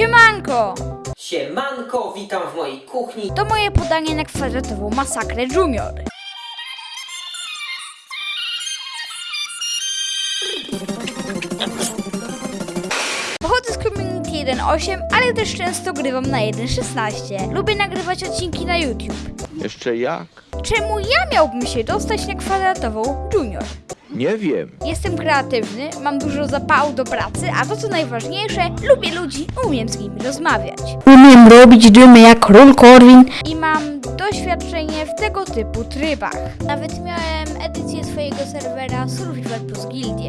Siemanko! Siemanko, witam w mojej kuchni. To moje podanie na kwadratową masakrę Junior. Pochodzę z Community 1.8, ale też często grywam na 1.16. Lubię nagrywać odcinki na YouTube. Jeszcze jak? Czemu ja miałbym się dostać na kwadratową Junior? Nie wiem. Jestem kreatywny, mam dużo zapału do pracy, a to co najważniejsze, lubię ludzi, umiem z nimi rozmawiać. Umiem robić dymy jak król Korwin i mam doświadczenie w tego typu trybach. Nawet miałem edycję swojego serwera Survival Plus Gildie.